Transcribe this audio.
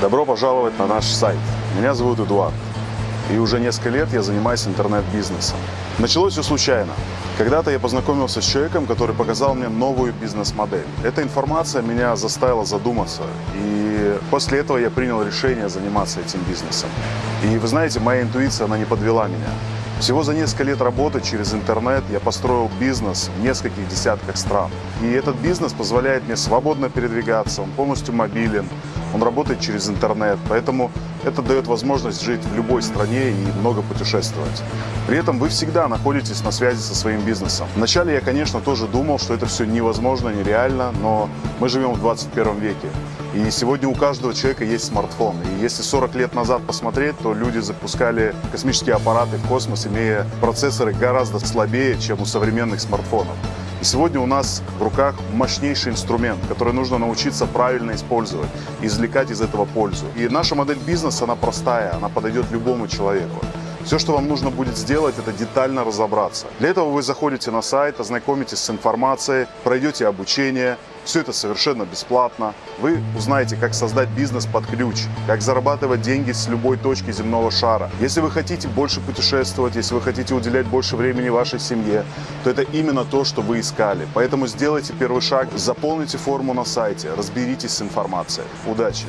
Добро пожаловать на наш сайт. Меня зовут Эдуард. И уже несколько лет я занимаюсь интернет-бизнесом. Началось все случайно. Когда-то я познакомился с человеком, который показал мне новую бизнес-модель. Эта информация меня заставила задуматься. И после этого я принял решение заниматься этим бизнесом. И вы знаете, моя интуиция, она не подвела меня. Всего за несколько лет работы через интернет я построил бизнес в нескольких десятках стран. И этот бизнес позволяет мне свободно передвигаться, он полностью мобилен, он работает через интернет, поэтому это дает возможность жить в любой стране и много путешествовать. При этом вы всегда находитесь на связи со своим бизнесом. Вначале я, конечно, тоже думал, что это все невозможно, нереально, но мы живем в 21 веке. И сегодня у каждого человека есть смартфон. И если 40 лет назад посмотреть, то люди запускали космические аппараты в космос, имея процессоры гораздо слабее, чем у современных смартфонов. И сегодня у нас в руках мощнейший инструмент, который нужно научиться правильно использовать, извлекать из этого пользу. И наша модель бизнеса, она простая, она подойдет любому человеку. Все, что вам нужно будет сделать, это детально разобраться. Для этого вы заходите на сайт, ознакомитесь с информацией, пройдете обучение. Все это совершенно бесплатно. Вы узнаете, как создать бизнес под ключ, как зарабатывать деньги с любой точки земного шара. Если вы хотите больше путешествовать, если вы хотите уделять больше времени вашей семье, то это именно то, что вы искали. Поэтому сделайте первый шаг, заполните форму на сайте, разберитесь с информацией. Удачи!